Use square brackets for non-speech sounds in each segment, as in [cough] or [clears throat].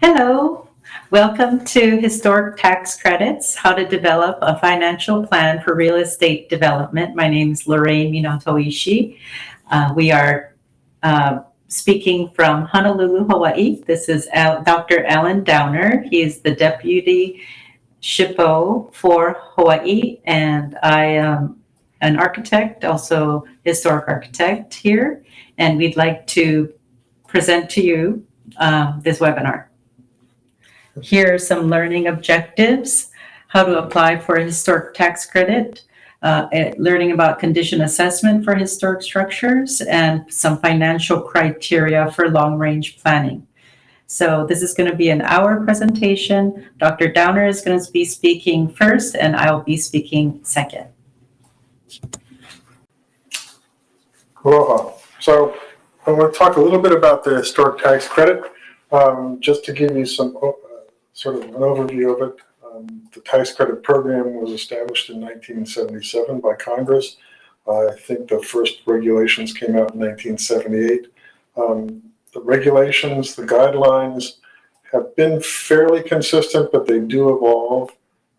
Hello, welcome to Historic Tax Credits, How to Develop a Financial Plan for Real Estate Development. My name is Lorraine Minatoishi. Uh, we are uh, speaking from Honolulu, Hawaii. This is Al Dr. Alan Downer. He is the Deputy SHPO for Hawaii, and I am an architect, also historic architect here, and we'd like to present to you um, this webinar. Here are some learning objectives, how to apply for a historic tax credit, uh, eh, learning about condition assessment for historic structures, and some financial criteria for long-range planning. So this is going to be an hour presentation. Dr. Downer is going to be speaking first, and I'll be speaking second. Aloha. So I want to talk a little bit about the historic tax credit, um, just to give you some sort of an overview of it. Um, the tax credit program was established in 1977 by Congress. Uh, I think the first regulations came out in 1978. Um, the regulations, the guidelines have been fairly consistent, but they do evolve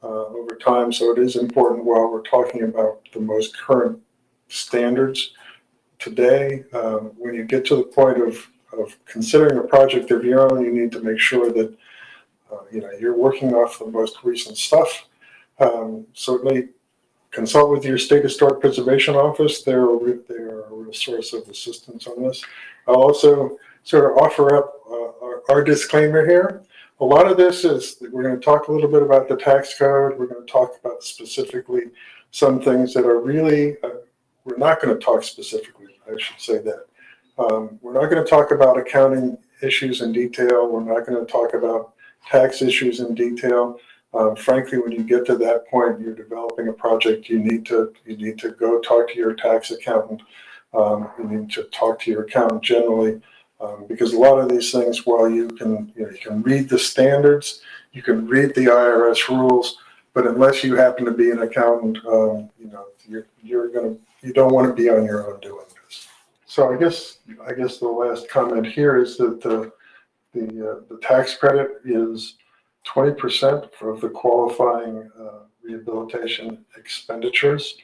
uh, over time. So it is important while we're talking about the most current standards today, um, when you get to the point of, of considering a project of your own, you need to make sure that uh, you know you're working off the most recent stuff. Um, certainly, consult with your state historic preservation office. They're a, they're a real source of assistance on this. I'll also sort of offer up uh, our, our disclaimer here. A lot of this is we're going to talk a little bit about the tax code. We're going to talk about specifically some things that are really. Uh, we're not going to talk specifically I should say that. Um, we're not going to talk about accounting issues in detail. We're not going to talk about tax issues in detail. Um, frankly, when you get to that point, you're developing a project. You need to you need to go talk to your tax accountant. Um, you need to talk to your accountant generally, um, because a lot of these things, while you can you, know, you can read the standards, you can read the IRS rules, but unless you happen to be an accountant, um, you know you're you're going to you don't want to be on your own doing this. so I guess I guess the last comment here is that the the uh, the tax credit is 20% of the qualifying uh, rehabilitation expenditures.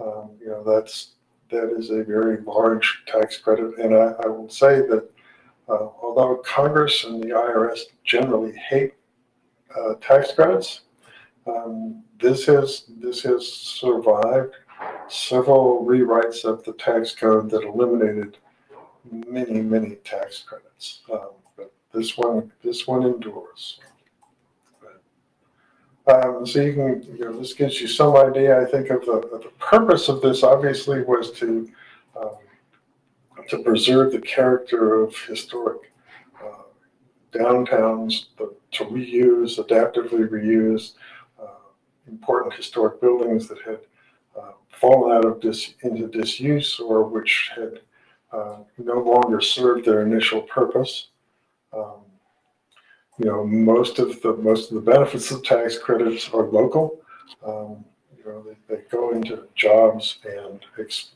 Um, you know that's that is a very large tax credit, and I, I will say that uh, although Congress and the IRS generally hate uh, tax credits, um, this has this has survived several rewrites of the tax code that eliminated many, many tax credits. Um, this one, this one endures. Um, so you can, you know, this gives you some idea, I think, of the, of the purpose of this. Obviously, was to um, to preserve the character of historic uh, downtowns, to reuse, adaptively reuse uh, important historic buildings that had uh, fallen out of dis, into disuse or which had uh, no longer served their initial purpose. Um, you know, most of the most of the benefits of tax credits are local. Um, you know, they, they, go into jobs and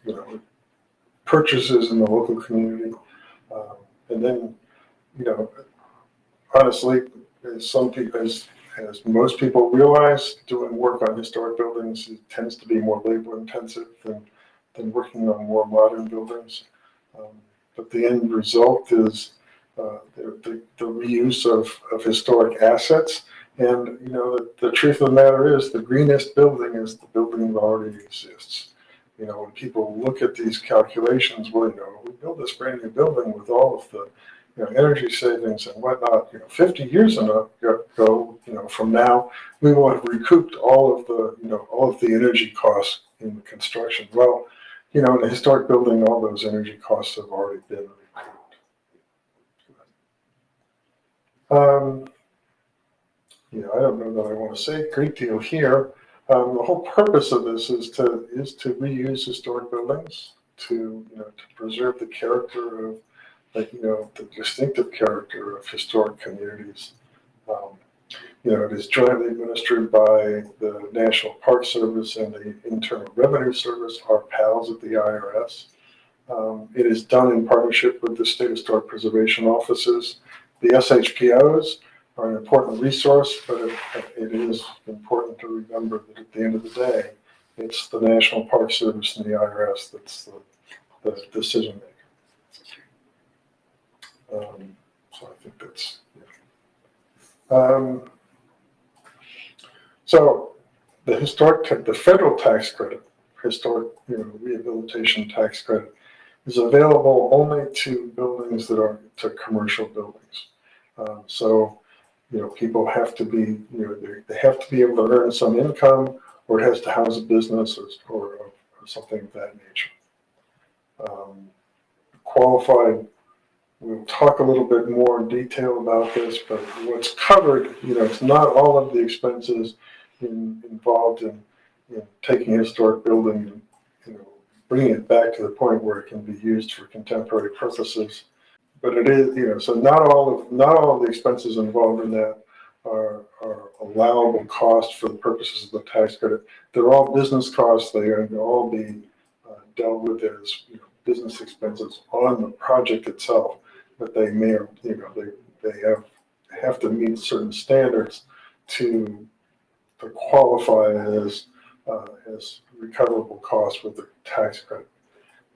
you know purchases in the local community, um, and then you know, honestly, some people, as as most people realize, doing work on historic buildings tends to be more labor intensive than, than working on more modern buildings. Um, but the end result is uh, the, the, the, reuse of, of historic assets. And, you know, the, the truth of the matter is the greenest building is the building that already exists. You know, when people look at these calculations, well, you know, we build this brand new building with all of the you know, energy savings and whatnot, you know, 50 years ago, you know, from now, we will have recouped all of the, you know, all of the energy costs in the construction. Well, you know, in a historic building, all those energy costs have already been recouped. Um, know, I don't know that I want to say a great deal here. Um, the whole purpose of this is to is to reuse historic buildings, to you know, to preserve the character of like, you know, the distinctive character of historic communities. Um, you know, it is jointly administered by the National Park Service and the Internal Revenue Service, our pals at the IRS. Um, it is done in partnership with the State Historic Preservation Offices, the SHPOs, are an important resource, but it, it is important to remember that at the end of the day, it's the National Park Service and the IRS that's the, the decision maker. Um, so I think that's, yeah. Um, so the historic, the federal tax credit, historic, you know, rehabilitation tax credit is available only to buildings that are, to commercial buildings. Um, so, you know, people have to be, you know, they, have to be able to earn some income or it has to house a business or, or, or something of that nature. Um, qualified, we'll talk a little bit more in detail about this, but what's covered, you know, it's not all of the expenses in, involved in, in taking a historic building bringing it back to the point where it can be used for contemporary purposes. But it is, you know, so not all of, not all of the expenses involved in that are, are allowable costs for the purposes of the tax credit. They're all business costs. They are, all be uh, dealt with as, you know, business expenses on the project itself. But they may, you know, they, they have, have to meet certain standards to, to qualify as, uh, as recoverable cost with the tax credit.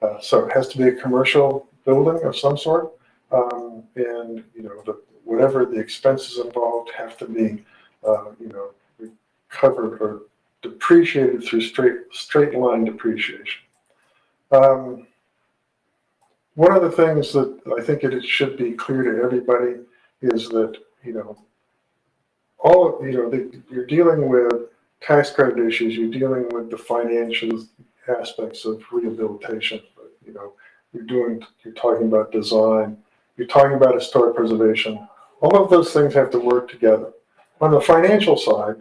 Uh, so it has to be a commercial building of some sort. Um, and, you know, the, whatever the expenses involved have to be, uh, you know, covered or depreciated through straight, straight line depreciation. Um, one of the things that I think it should be clear to everybody is that, you know, all, you know, the, you're dealing with tax credit issues, you're dealing with the financial aspects of rehabilitation, but, you know, you're doing, you're talking about design, you're talking about historic preservation. All of those things have to work together. On the financial side,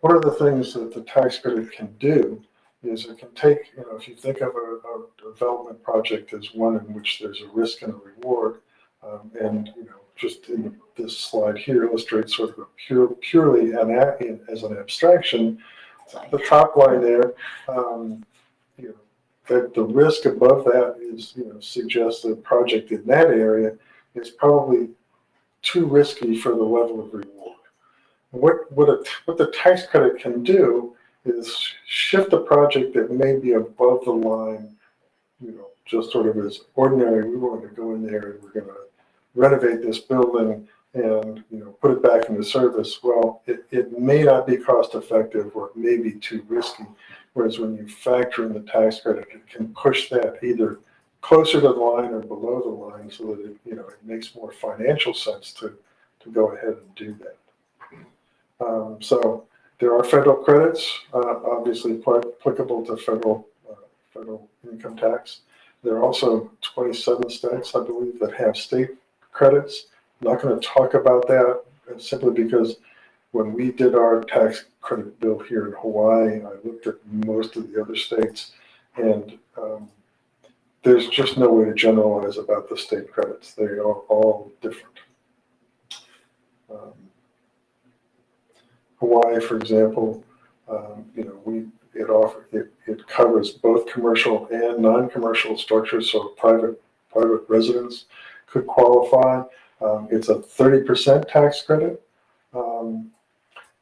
one of the things that the tax credit can do is it can take, you know, if you think of a, a development project as one in which there's a risk and a reward, um, and, you know, just in this slide here illustrates sort of a pure, purely an, as an abstraction, the top line there, um, you know, that the risk above that is, you know, suggests that a project in that area is probably too risky for the level of reward. What, what, a, what the tax credit can do is shift a project that may be above the line, you know, just sort of as ordinary, we want to go in there and we're going to renovate this building and, you know, put it back into service. Well, it, it may not be cost effective or it may be too risky. Whereas when you factor in the tax credit, it can push that either closer to the line or below the line so that it, you know, it makes more financial sense to, to go ahead and do that. Um, so there are federal credits, uh, obviously quite applicable to federal, uh, federal income tax. There are also 27 states, I believe, that have state credits. I'm not going to talk about that uh, simply because when we did our tax credit bill here in Hawaii, I looked at most of the other states and um, there's just no way to generalize about the state credits. They are all different. Um, Hawaii, for example, um, you know, we it offer it, it covers both commercial and non-commercial structures, so private private residents could qualify. Um, it's a 30% tax credit. Um,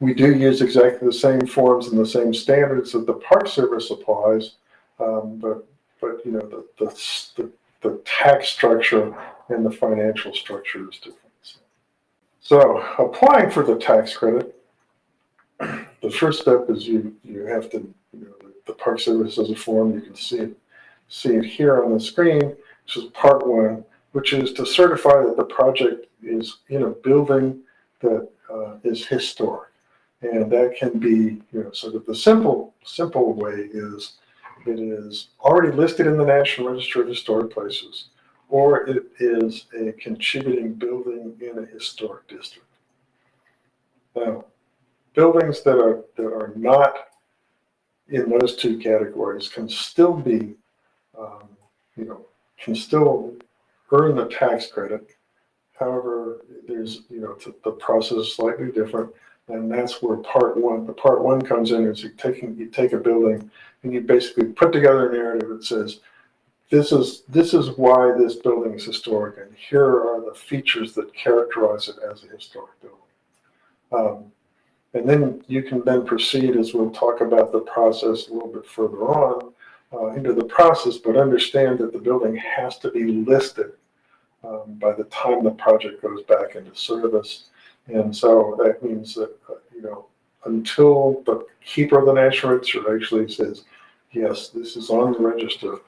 we do use exactly the same forms and the same standards that the Park Service applies, um, but but you know the, the the the tax structure and the financial structure is different. So applying for the tax credit, [clears throat] the first step is you you have to you know the, Park Service has a form you can see it see it here on the screen, which is part one, which is to certify that the project is in a building that uh, is historic, and that can be you know so that the simple simple way is it is already listed in the National Register of Historic Places, or it is a contributing building in a historic district. Now, buildings that are that are not in those two categories can still be, um, you know, can still earn the tax credit. However, there's you know the, process is slightly different, and that's where part one. The part one comes in is you taking you take a building and you basically put together a narrative that says this is this is why this building is historic, and here are the features that characterize it as a historic building. Um, and then you can then proceed, as we'll talk about the process a little bit further on, uh, into the process, but understand that the building has to be listed um, by the time the project goes back into service. And so that means that, uh, you know, until the keeper of the national register actually says, yes, this is on the register,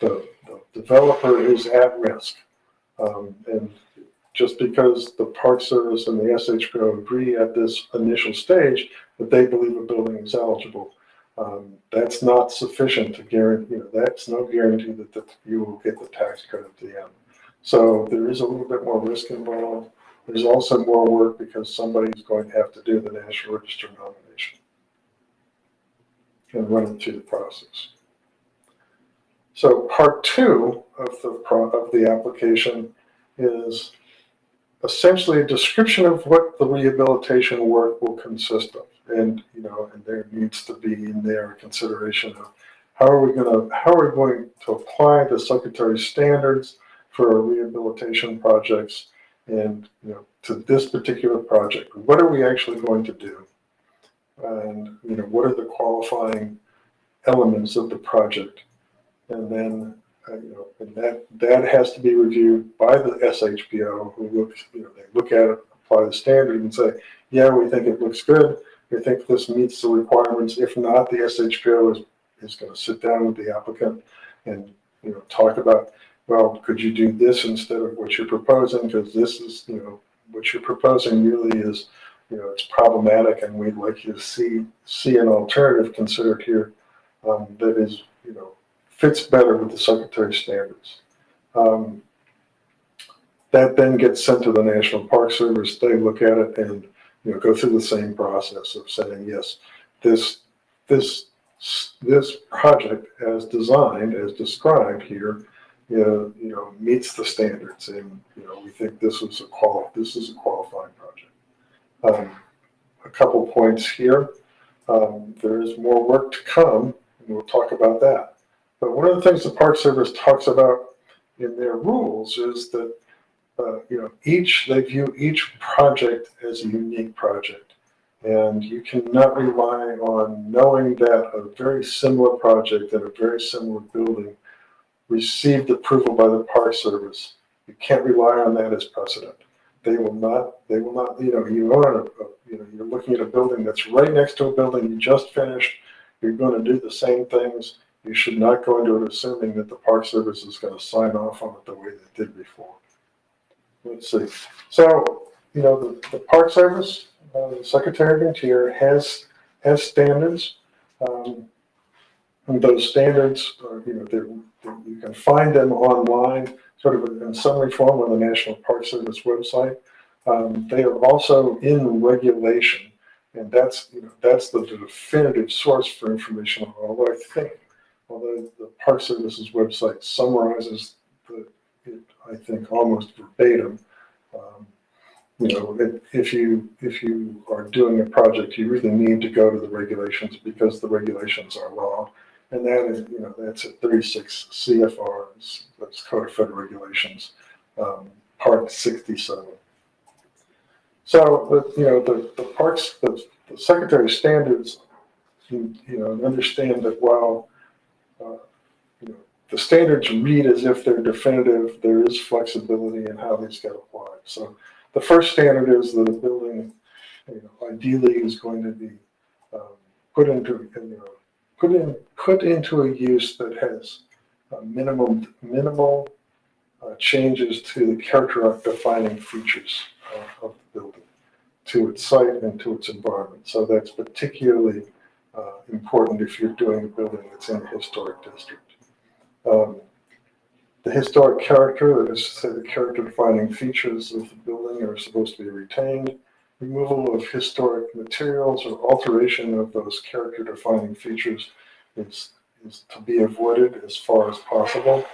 the, the developer is at risk. Um, and just because the Park Service and the SHPO agree at this initial stage that they believe a building is eligible, um, that's not sufficient to guarantee, you know, that's no guarantee that, that you will get the tax credit at the end. So there is a little bit more risk involved. There's also more work because somebody's going to have to do the National Register nomination and run it through the process. So part two of the, of the application is essentially a description of what the rehabilitation work will consist of. And, you know, and there needs to be in there a consideration of how are we gonna, how are we going to apply the secretary's standards for rehabilitation projects and, you know, to this particular project? What are we actually going to do? And, you know, what are the qualifying elements of the project? And then, uh, you know, and that, that has to be reviewed by the SHPO who looks, you know, they look at it, apply the standard and say, yeah, we think it looks good. We think this meets the requirements. If not, the SHPO is, is going to sit down with the applicant and, you know, talk about, well, could you do this instead of what you're proposing? Because this is, you know, what you're proposing really is, you know, it's problematic and we'd like you to see, see an alternative considered here um, that is, you know, fits better with the secretary's standards. Um, that then gets sent to the National Park Service. They look at it and, you know, go through the same process of saying, yes, this, this, this project as designed, as described here, you know, you know, meets the standards and, you know, we think this is a qual, this is a qualifying project. Um, a couple points here. Um, there is more work to come and we'll talk about that. But one of the things the Park Service talks about in their rules is that, uh, you know, each, they view each project as a unique project. And you cannot rely on knowing that a very similar project in a very similar building received approval by the Park Service. You can't rely on that as precedent. They will not, they will not, you know, you own a- you know, you're looking at a building that's right next to a building you just finished. You're going to do the same things you should not go into it assuming that the Park Service is going to sign off on it the way they did before. Let's see. So, you know, the, the Park Service, uh, the Secretary of Interior has, has standards. Um, and those standards are, you know, they're, they're- you can find them online, sort of in summary form on the National Park Service website. Um, they are also in regulation, and that's, you know, that's the definitive source for information, although I think although the Park Service's website summarizes the, it, I think, almost verbatim. Um, You know, if- if you, if you are doing a project, you really need to go to the regulations because the regulations are law. And that is, you know, that's at thirty-six CFR, that's Code of Federal Regulations, um, Part sixty-seven. So, but, you know, the, the parks, the, the Secretary Standards, you you know, understand that while uh, you know, the standards read as if they're definitive, there is flexibility in how these get applied. So the first standard is that a building, you know, ideally is going to be um, put into, you know, put in, put into a use that has uh, minimum, minimal uh, changes to the character defining features uh, of the building, to its site and to its environment. So that's particularly uh, important if you're doing a building that's in a historic district. Um, The historic character, that is to say the character defining features of the building are supposed to be retained. Removal of historic materials or alteration of those character defining features is, is to be avoided as far as possible.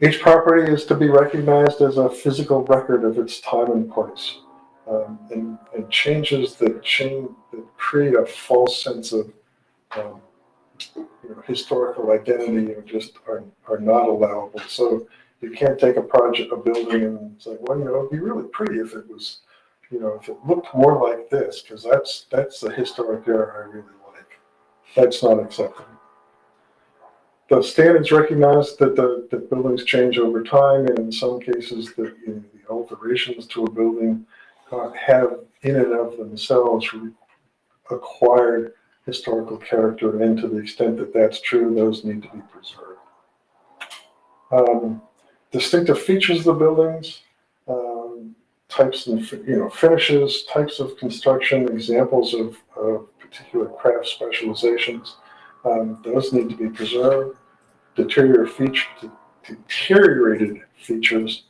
Each property is to be recognized as a physical record of its time and place um, and, and changes that change that create a false sense of um, you know, historical identity are just are, are not allowable. So you can't take a project, a building, and say, well, you know, it'd be really pretty if it was, you know, if it looked more like this, because that's, that's the historic area I really like. That's not acceptable. The standards recognize that the, buildings change over time, and in some cases, the, you know, the alterations to a building uh, have in and of themselves acquired historical character, and to the extent that that's true, those need to be preserved. Um, distinctive features of the buildings, um, types and, you know, finishes, types of construction, examples of, of particular craft specializations, um, those need to be preserved. Deterior feature, deteriorated features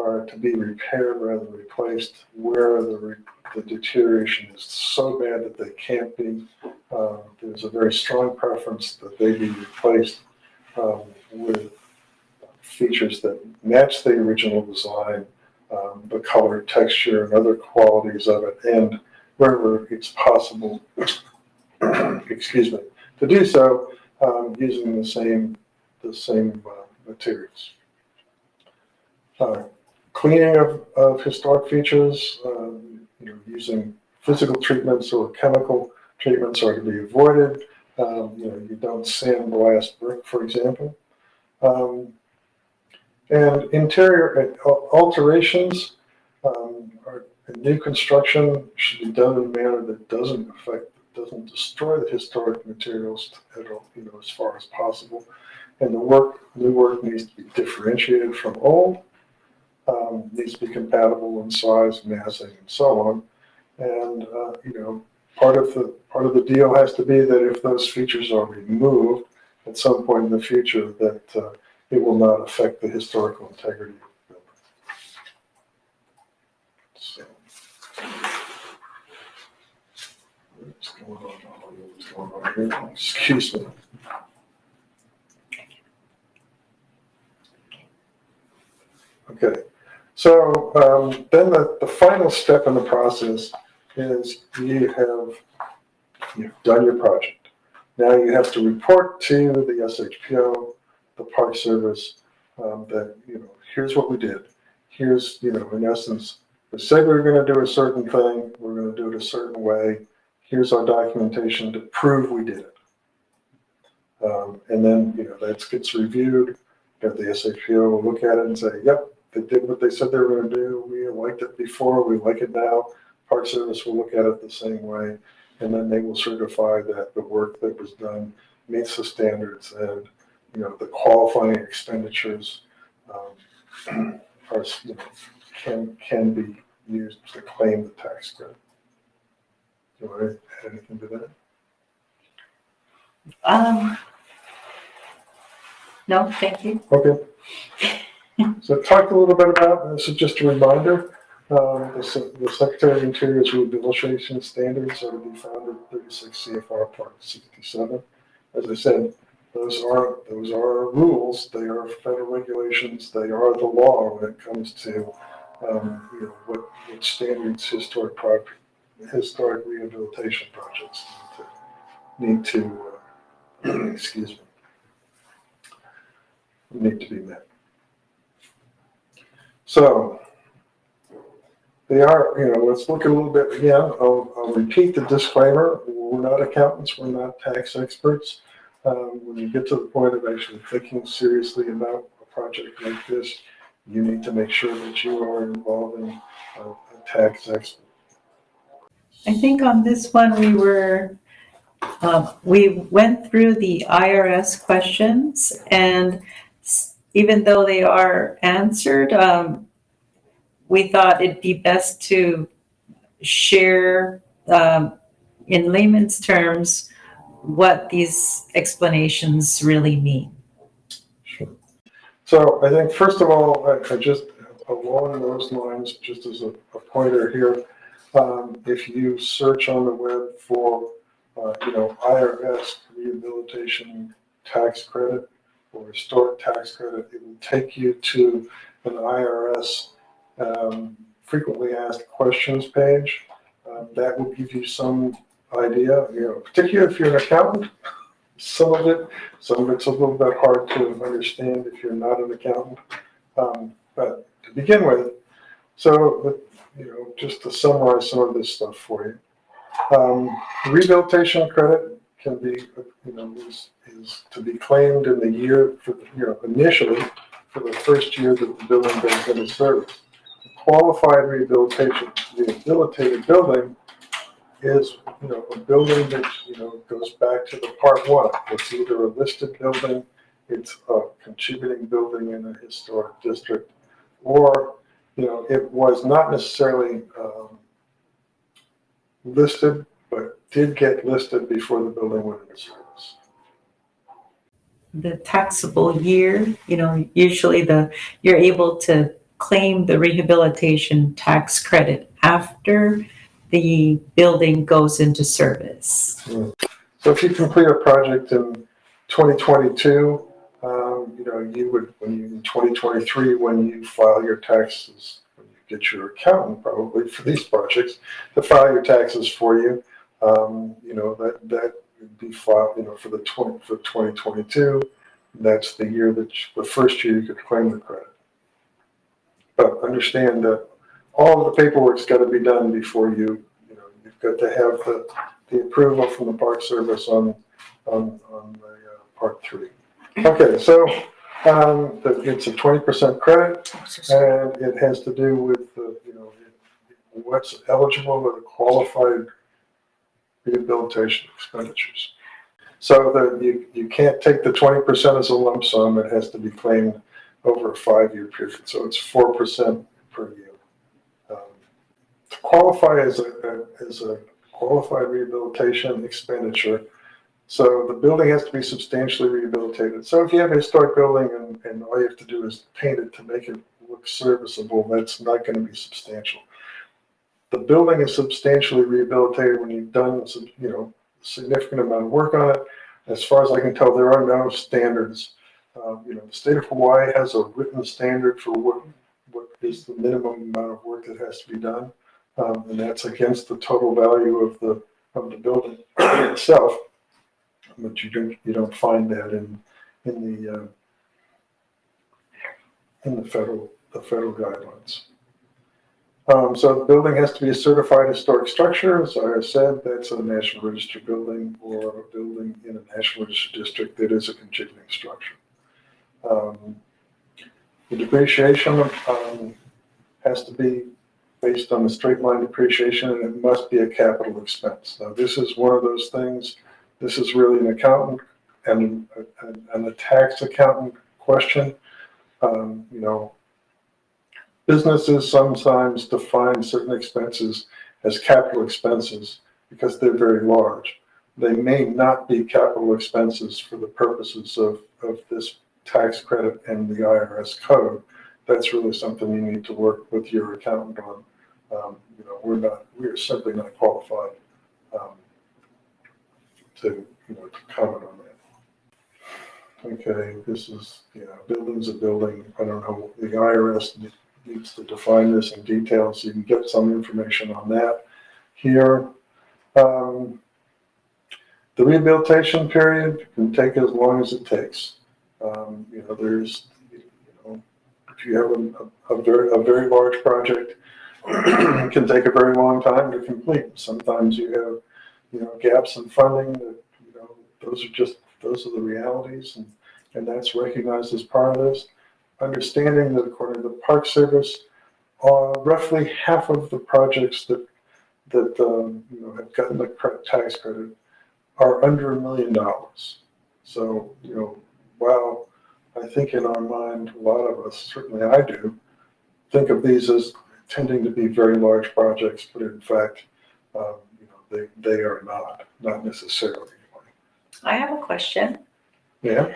are to be repaired rather than replaced where the, re- the deterioration is so bad that they can't be. Um, there's a very strong preference that they be replaced um, with features that match the original design, um, the color, texture, and other qualities of it, and wherever it's possible, [coughs] excuse me, to do so um, using the same the same uh, materials. Cleaning of, of historic features, um, you know, using physical treatments or chemical treatments are to be avoided. Um, you know, you don't sandblast brick, for example. Um, and interior uh, alterations, um, or new construction should be done in a manner that doesn't affect, doesn't destroy the historic materials at all, you know, as far as possible. And the work, new work needs to be differentiated from old, um, needs to be compatible in size, massing, and so on. And, uh, you know, part of the, part of the deal has to be that if those features are removed at some point in the future, that, uh, it will not affect the historical integrity of the building. Excuse me. Okay, so um, then the, the final step in the process is you have you've done your project. Now you have to report to the SHPO, the Park Service, um, that you know here's what we did. Here's you know in essence, we said we were going to do a certain thing. We're going to do it a certain way. Here's our documentation to prove we did it. Um, and then you know that gets reviewed. Got the SHPO will look at it and say, "Yep, they did what they said they were gonna do. We liked it before, we like it now. Park Service will look at it the same way. And then they will certify that the work that was done meets the standards and, you know, the qualifying expenditures um, [clears throat] are, you know, can, can be used to claim the tax credit. Do you want to add anything to that? Um, no, thank you. Okay. [laughs] So talked a little bit about, this is just a reminder, um, the the Secretary of Interior's rehabilitation standards are to be found in thirty-six CFR Part sixty-seven. As I said, those are, those are rules, they are federal regulations, they are the law when it comes to, um, you know, what, what standards historic property, historic rehabilitation projects need to, need to, uh, [clears throat] excuse me, need to be met. So they are, you know, let's look a little bit again. I'll, I'll repeat the disclaimer. We're not accountants. We're not tax experts. Um, when you get to the point of actually thinking seriously about a project like this, you need to make sure that you are involving a, a tax expert. I think on this one, we were, um, we went through the IRS questions and even though they are answered, um, we thought it'd be best to share, um, in layman's terms, what these explanations really mean. Sure. So I think first of all, I, I just, along those lines, just as a, a pointer here, um, if you search on the web for, uh, you know, IRS rehabilitation tax credit or historic tax credit, it will take you to an IRS um, frequently asked questions page. Um, that will give you some idea, you know, particularly if you're an accountant. Some of it, some of it's a little bit hard to understand if you're not an accountant. Um, but to begin with, So, you know, just to summarize some of this stuff for you. Um, rehabilitation credit can be, you know, is, is to be claimed in the year, for, you know, initially for the first year that the building goes into service. Qualified rehabilitation, rehabilitated building is, you know, a building that, you know, goes back to the part one. It's either a listed building, it's a contributing building in a historic district, or, you know, it was not necessarily, um, listed, but did get listed before the building went into service. The taxable year, you know, usually the, you're able to claim the rehabilitation tax credit after the building goes into service. So if you complete a project in 2022, um, you know, you would, when you, in 2023, when you file your taxes, when you get your accountant probably for these projects to file your taxes for you, um, you know, that, that would be filed, you know, for the 20, for 2022. That's the year that, you- the first year you could claim the credit. But understand that all of the paperwork's got to be done before you, you know, you've got to have the, the approval from the Park Service on, on, on the uh, Part Three. Okay, so, um, that it's a twenty percent credit, and it has to do with, you know, what's eligible or qualified rehabilitation expenditures. So that you, you can't take the twenty percent as a lump sum, it has to be claimed over a five-year period, so it's four percent per year. Um, To qualify as a, as a qualified rehabilitation expenditure, so the building has to be substantially rehabilitated. So if you have a historic building and, and all you have to do is paint it to make it look serviceable, that's not gonna be substantial. The building is substantially rehabilitated when you've done some, you know, significant amount of work on it. As far as I can tell, there are no standards. Um, you know, the state of Hawaii has a written standard for what, what is the minimum amount of work that has to be done. Um, and that's against the total value of the, of the building [clears throat] itself. But you don't, you don't find that in, in the, uh, in the federal, the federal guidelines. Um, so the building has to be a certified historic structure. As I said, that's a National Register building or a building in a National Register district that is a contributing structure. Um, The depreciation, um, has to be based on the straight line depreciation and it must be a capital expense. Now, this is one of those things, this is really an accountant and, and, and a tax accountant question. Um, you know, businesses sometimes define certain expenses as capital expenses because they're very large. They may not be capital expenses for the purposes of, of this tax credit and the IRS code. That's really something you need to work with your accountant on. Um, you know, we're not, we are simply not qualified, um, to, you know, to comment on that. Okay, this is, yeah, building's a building. I don't know, the IRS needs to define this in detail, so you can get some information on that here. Um, the rehabilitation period can take as long as it takes. Um, you know, there's, you know, if you have a, a very, a very large project, [clears throat] it can take a very long time to complete. Sometimes you have, you know, gaps in funding that, you know, those are just, those are the realities and, and that's recognized as part of this. Understanding that according to the Park Service, uh, roughly half of the projects that, that, um, you know, have gotten the tax credit are under a million dollars. So, you know, while I think in our mind, a lot of us, certainly I do, think of these as tending to be very large projects, but in fact, um, you know, they, they are not, not necessarily. I have a question. Yeah,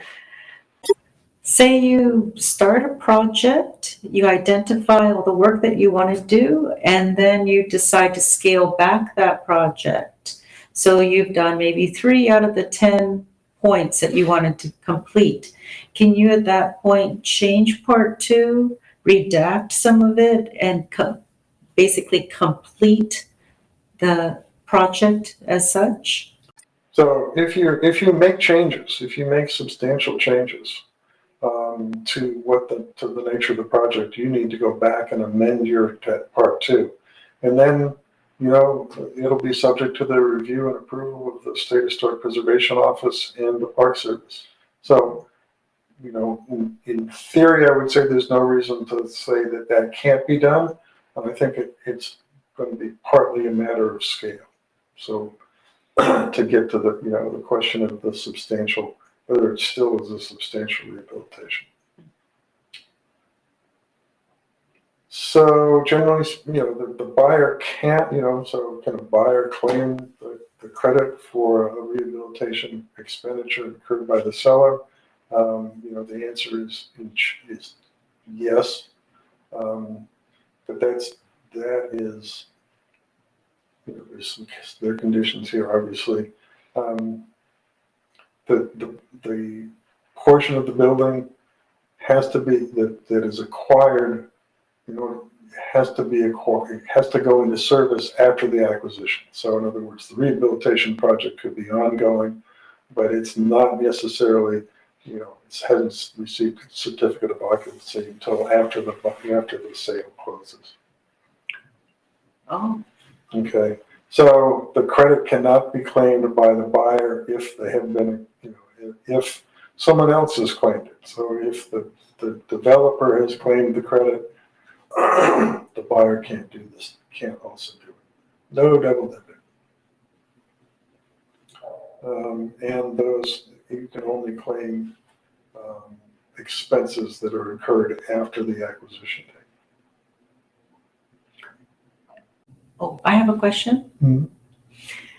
Say you start a project, you identify all the work that you want to do, and then you decide to scale back that project. So you've done maybe three out of the 10 points that you wanted to complete. Can you at that point change part two, redact some of it, and co- basically complete the project as such? so if you, if you make changes, if you make substantial changes, um, to what the, to the nature of the project, you need to go back and amend your part two. And then, you know, it'll be subject to the review and approval of the State Historic Preservation Office and the Park Service. So, you know, in, in theory, I would say there's no reason to say that that can't be done. And I think it, it's going to be partly a matter of scale. So [clears throat] to get to the, you know, the question of the substantial, whether it still is a substantial rehabilitation. So generally, you know, the, the buyer can't, you know, so can a buyer claim the, the credit for a rehabilitation expenditure incurred by the seller? Um, you know, the answer is, is yes. Um, but that's, that is, you know, there's some, there are conditions here, obviously. Um, the, the, the portion of the building has to be, that, that is acquired, you know, has to be acquired, has to go into service after the acquisition. So in other words, the rehabilitation project could be ongoing, but it's not necessarily, you know, it hasn't received a certificate of occupancy until after the, after the sale closes. Oh, Okay, so the credit cannot be claimed by the buyer if they have been, you know, if someone else has claimed it. So if the, the developer has claimed the credit, [clears throat] the buyer can't do this, can't also do it. No double dipping. Um, and those, you can only claim, um, expenses that are incurred after the acquisition date. Oh, I have a question. Mhm.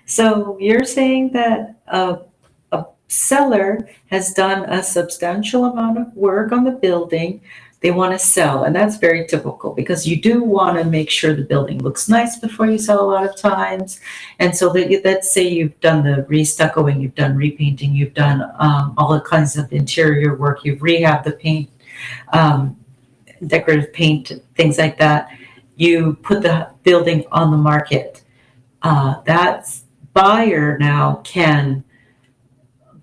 So you're saying that a, a seller has done a substantial amount of work on the building. They want to sell, and that's very typical because you do want to make sure the building looks nice before you sell a lot of times. And so that, let's say you've done the restuccoing, you've done repainting, you've done um, all the kinds of interior work, you've rehabbed the paint, um, decorative paint, things like that. You put the building on the market. Uh, that buyer now can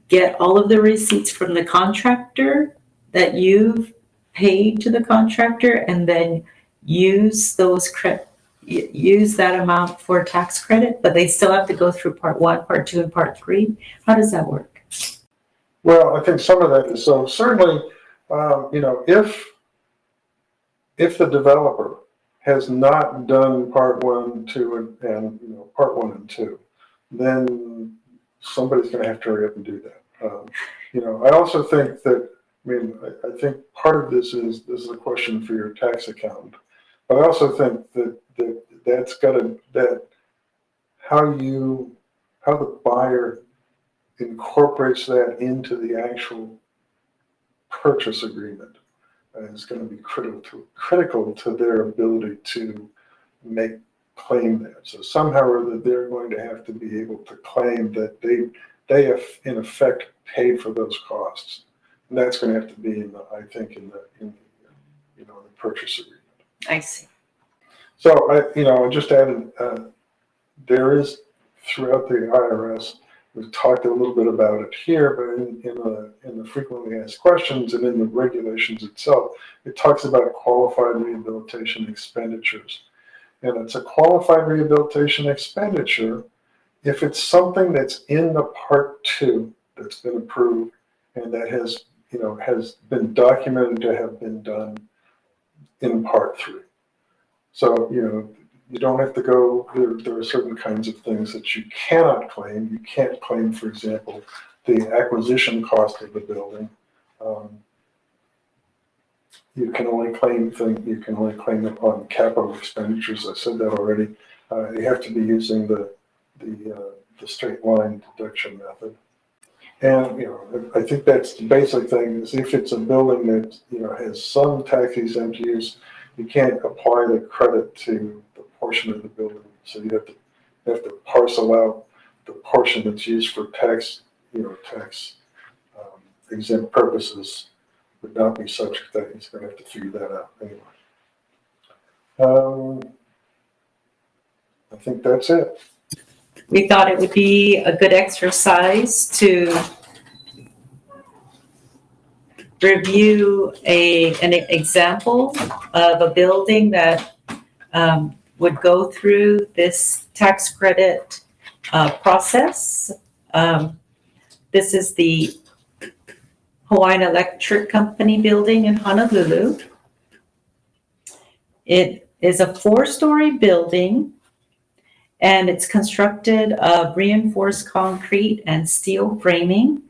get all of the receipts from the contractor that you've paid to the contractor and then use those cre- y- use that amount for tax credit, but they still have to go through part one, part two, and part three. How does that work? Well, I think some of that is, so certainly, um, you know, if, if the developer has not done part one, two, and, you know, part one and two, then somebody's gonna have to hurry up and do that. Um, You know, I also think that, I mean, I, I think part of this is, this is a question for your tax accountant. But I also think that, that, that's gotta, that, how you, how the buyer incorporates that into the actual purchase agreement is going to be critical to, critical to their ability to make, claim that. So somehow or other, they're going to have to be able to claim that they, they have in effect paid for those costs. And that's going to have to be in the, I think, in the, in the, you know, the purchase agreement. I see. So I, you know, I just added, uh, there is throughout the IRS, we've talked a little bit about it here, but in, in the, in the frequently asked questions and in the regulations itself, it talks about qualified rehabilitation expenditures. And it's a qualified rehabilitation expenditure if it's something that's in the part two that's been approved and that has, you know, has been documented to have been done in part three. So, you know, you don't have to go, there, there are certain kinds of things that you cannot claim. You can't claim, for example, the acquisition cost of the building. Um, You can only claim thing, you can only claim it on capital expenditures. I said that already. Uh, you have to be using the, the, uh, the straight line deduction method. And, you know, I think that's the basic thing is if it's a building that, you know, has some tax exempt use, you can't apply the credit to the portion of the building. So you have to, you have to parcel out the portion that's used for tax, you know, tax um, exempt purposes would not be subject to that. He's gonna have to figure that out anyway. Um, I think that's it. We thought it would be a good exercise to review a, an example of a building that um, would go through this tax credit uh, process. Um, This is the Hawaiian Electric Company building in Honolulu. It is a four-story building and it's constructed of reinforced concrete and steel framing.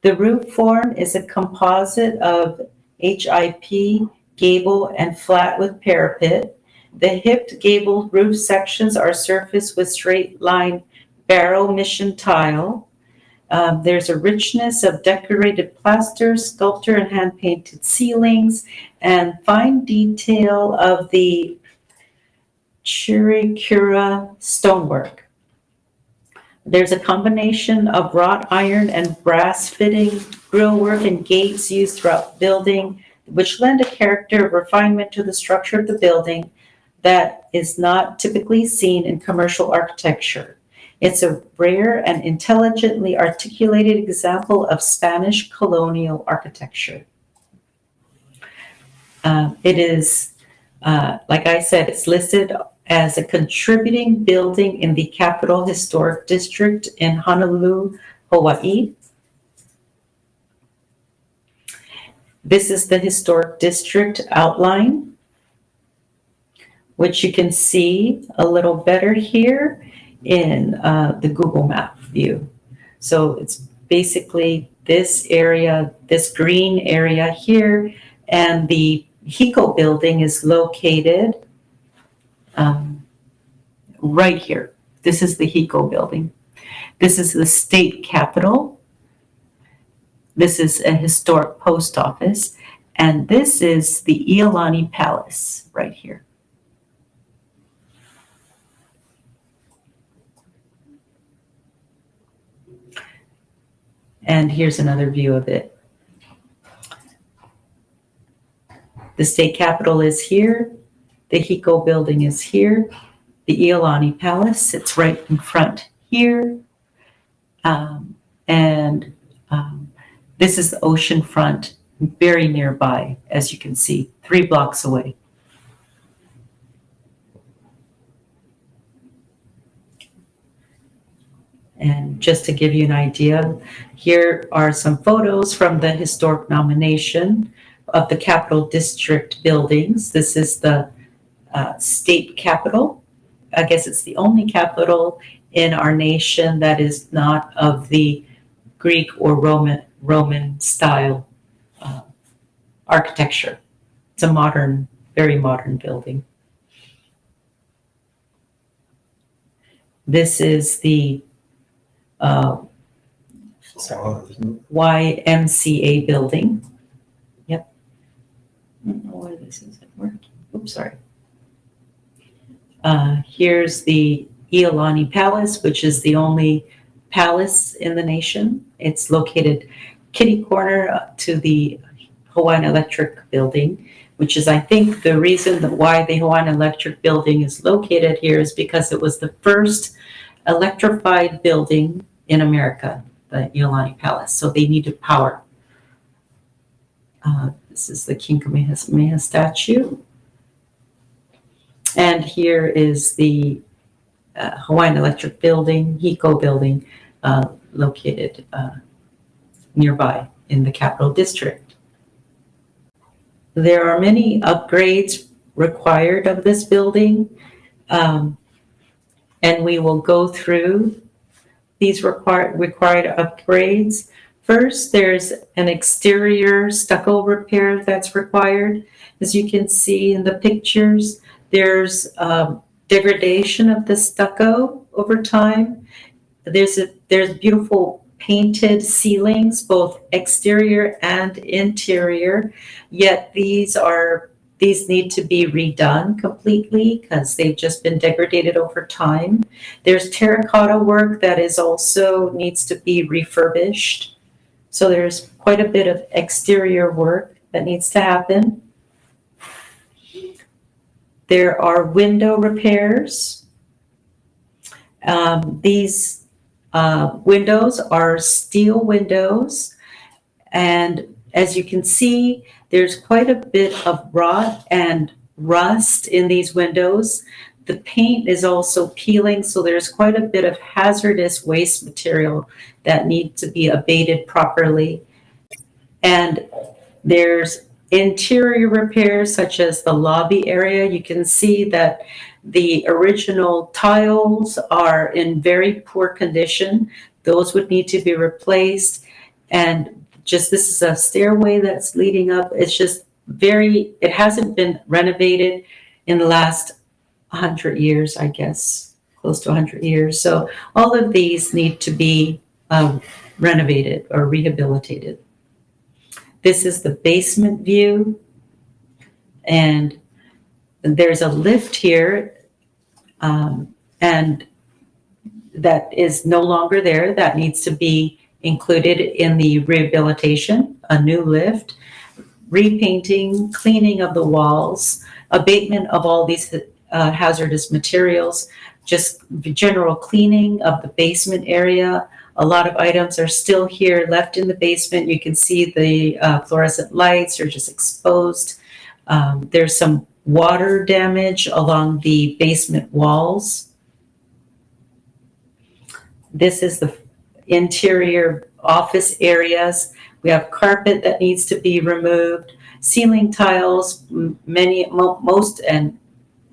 The roof form is a composite of HIP, gable, and flat with parapet. The hipped gable roof sections are surfaced with straight line barrel mission tile. Um, there's a richness of decorated plaster, sculpture, and hand painted ceilings, and fine detail of the Chiricura stonework. There's a combination of wrought iron and brass fitting, grillwork, and gates used throughout the building, which lend a character of refinement to the structure of the building that is not typically seen in commercial architecture. It's a rare and intelligently articulated example of Spanish colonial architecture. Uh, It is, uh, like I said, it's listed as a contributing building in the Capital Historic District in Honolulu, Hawaii. This is the Historic District outline, which you can see a little better here in uh, the Google Map view. So it's basically this area, this green area here, and the HECO building is located um, right here. This is the HECO building. This is the state capitol. This is a historic post office. And this is the Iolani Palace right here. And here's another view of it. The state capitol is here. The HECO building is here. The Iolani Palace sits right in front here. Um, and um, this is the ocean front, very nearby, as you can see, three blocks away. And just to give you an idea, here are some photos from the historic nomination of the Capitol District buildings. This is the uh, state capitol. I guess it's the only capital in our nation that is not of the Greek or Roman Roman style uh, architecture. It's a modern, very modern building. This is the uh, YMCA building. Yep. I don't know why this isn't working. Oops, sorry. Uh, here's the Iolani Palace, which is the only palace in the nation. It's located kitty corner to the Hawaiian Electric Building, which is, I think, the reason that why the Hawaiian Electric Building is located here is because it was the first electrified building in America, the Iolani Palace. So they needed power. Uh, this is the King Kamehameha statue. And here is the uh, Hawaiian Electric Building, HECO building, uh, located uh, nearby in the Capital District. There are many upgrades required of this building, um, and we will go through these required required upgrades. First, there's an exterior stucco repair that's required. As you can see in the pictures, there's um, degradation of the stucco over time. There's a there's beautiful painted ceilings, both exterior and interior. Yet these are these need to be redone completely because they've just been degraded over time. There's terracotta work that is also needs to be refurbished. So there's quite a bit of exterior work that needs to happen. There are window repairs. Um, these uh, windows are steel windows and as you can see, there's quite a bit of rot and rust in these windows. The paint is also peeling, so there's quite a bit of hazardous waste material that needs to be abated properly. And there's interior repairs such as the lobby area. You can see that the original tiles are in very poor condition. Those would need to be replaced. And just this is a stairway that's leading up. It's just very, it hasn't been renovated in the last 100 years, I guess, close to 100 years. So all of these need to be um, renovated or rehabilitated. This is the basement view. And there's a lift here. um, and that is no longer there. That needs to be included in the rehabilitation, a new lift, repainting, cleaning of the walls, abatement of all these uh, hazardous materials, just general cleaning of the basement area. A lot of items are still here left in the basement. You can see the uh, fluorescent lights are just exposed. Um, there's some water damage along the basement walls. This is the interior office areas. We have carpet that needs to be removed, ceiling tiles, many, most and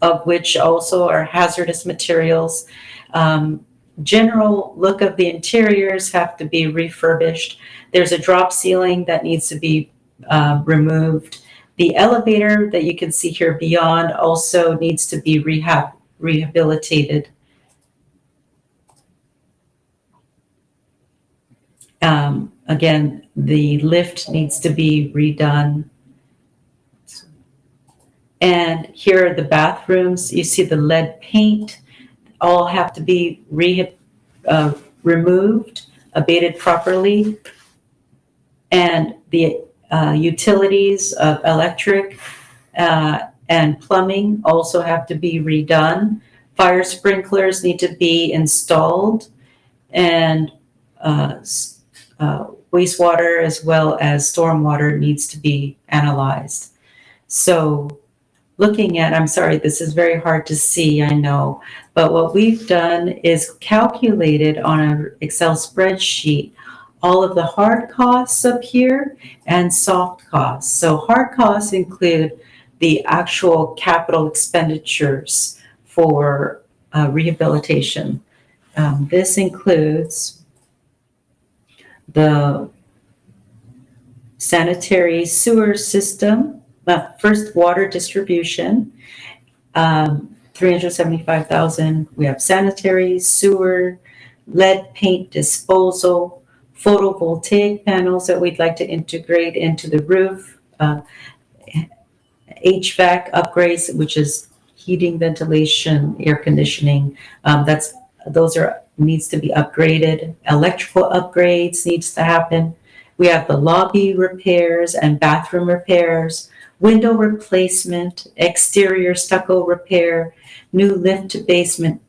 of which also are hazardous materials. Um, general look of the interiors have to be refurbished. There's a drop ceiling that needs to be uh, removed. The elevator that you can see here beyond also needs to be rehab rehabilitated. Um, again, the lift needs to be redone. And here are the bathrooms. You see the lead paint all have to be re, uh, removed, abated properly. And the uh, utilities of electric uh, and plumbing also have to be redone. Fire sprinklers need to be installed and uh, uh, wastewater as well as stormwater needs to be analyzed. So looking at, I'm sorry, this is very hard to see, I know, but what we've done is calculated on an Excel spreadsheet all of the hard costs up here and soft costs. So hard costs include the actual capital expenditures for uh, rehabilitation. Um, this includes the sanitary sewer system, first water distribution, um, 375,000. We have sanitary, sewer, lead paint disposal, photovoltaic panels that we'd like to integrate into the roof, uh, HVAC upgrades, which is heating, ventilation, air conditioning. Um, that's those are needs to be upgraded. Electrical upgrades needs to happen. We have the lobby repairs and bathroom repairs, window replacement, exterior stucco repair, new lift to basement,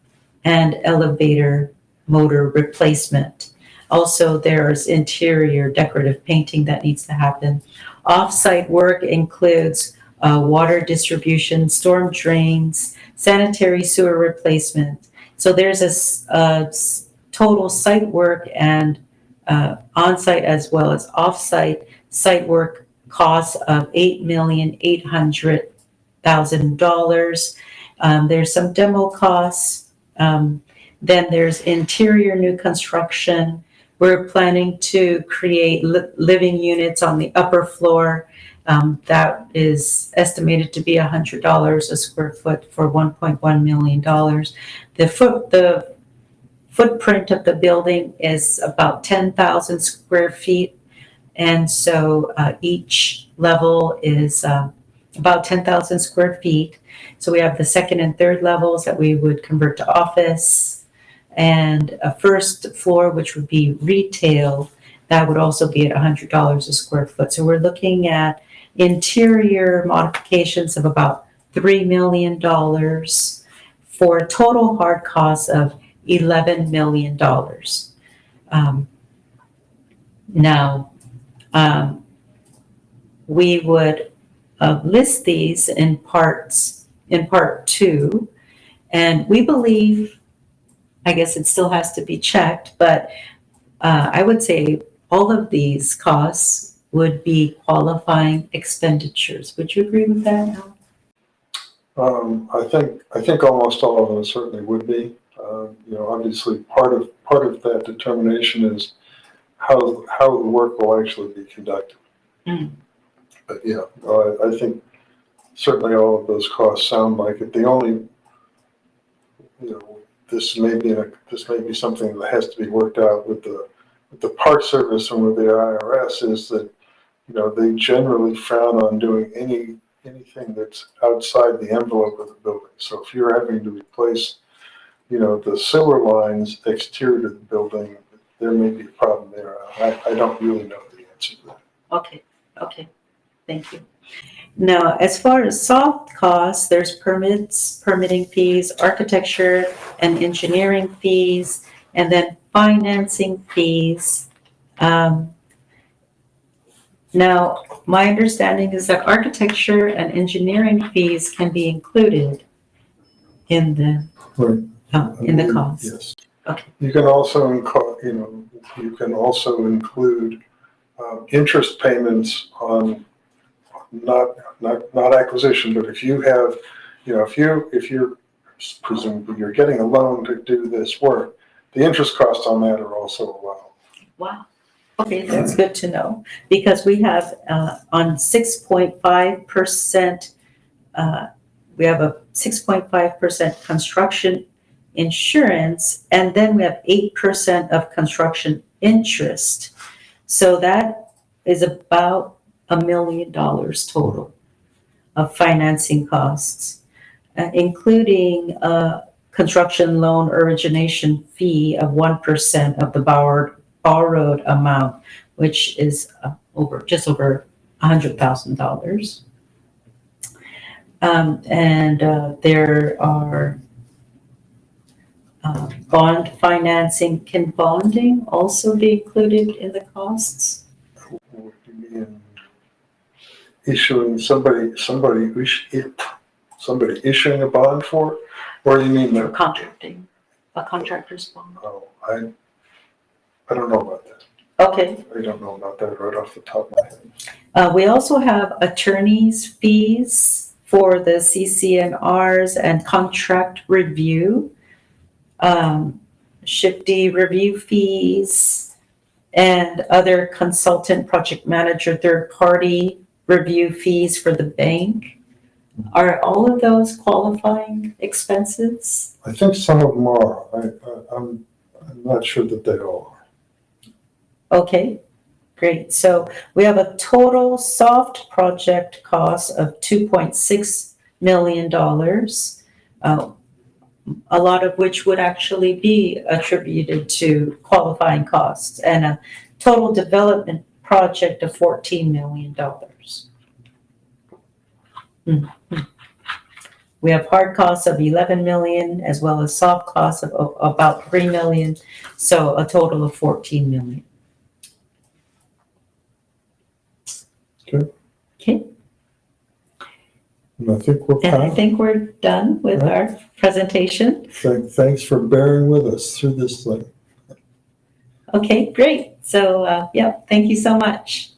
and elevator motor replacement. Also, there's interior decorative painting that needs to happen. Off-site work includes uh, water distribution, storm drains, sanitary sewer replacement. So there's a total site work and uh, on-site as well as off-site site work costs of eight million eight hundred thousand dollars. Um, there's some demo costs. Um, then there's interior new construction. We're planning to create li- living units on the upper floor. Um, that is estimated to be hundred dollars a square foot for one point one million dollars. The foot, the footprint of the building is about ten thousand square feet. And so, uh, each level is, uh, about ten thousand square feet. So we have the second and third levels that we would convert to office. And a first floor, which would be retail, that would also be at hundred dollars a square foot. So we're looking at interior modifications of about three million dollars for a total hard cost of eleven million dollars. Um, now, um, we would uh, list these in parts, in part two. And we believe, I guess it still has to be checked, but uh, I would say all of these costs would be qualifying expenditures. Would you agree with that, Al? Um, I think, I think almost all of them certainly would be. Uh, you know, obviously, part of, part of that determination is how, how the work will actually be conducted. Mm. But yeah, I, I think certainly all of those costs sound like it. The only, you know, this may be, a this may be something that has to be worked out with the, with the Park Service and with the IRS is that, you know, they generally frown on doing any, anything that's outside the envelope of the building. So if you're having to replace, you know, the sewer lines exterior to the building, there may be a problem there. I, I don't really know the answer to that. Okay, okay, thank you. Now, as far as soft costs, there's permits, permitting fees, architecture and engineering fees, and then financing fees. Um, Now, my understanding is that architecture and engineering fees can be included in the, Right. uh, in the cost. Yes. Okay. You can also, inco- you know, you can also include um, interest payments on not, not, not acquisition, but if you have, you know, if you, if you're presumably you're getting a loan to do this work, the interest costs on that are also allowed. Wow. Okay, that's good to know, because we have, uh, on six point five percent, uh, we have a six point five percent construction insurance, and then we have eight percent of construction interest. So that is about a million dollars total of financing costs, uh, including a construction loan origination fee of one percent of the borrowed borrowed amount, which is uh, over, just over $100,000. Um, And uh, there are uh, bond financing. Can bonding also be included in the costs? What do you mean? Issuing somebody, somebody, somebody issuing a bond for? Or you mean For contracting, a contractor's bond? oh, I, I don't know about that. Okay. I don't know about that right off the top of my head. Uh, we also have attorney's fees for the CC&Rs and contract review. Um, Shifty review fees and other consultant, project manager, third-party review fees for the bank. Are all of those qualifying expenses? I think some of them are. I, I, I'm, I'm not sure that they all are. Okay, great. So we have a total soft project cost of two point six million dollars. uh, A lot of which would actually be attributed to qualifying costs and a total development project of fourteen million dollars. Hmm, We have hard costs of eleven million as well as soft costs of a- about three million, so a total of fourteen million. Good. Okay, And I think we're and I think we're done with our presentation. Thank- Thanks for bearing with us through this thing. Okay, great. So, uh, yeah, thank you so much.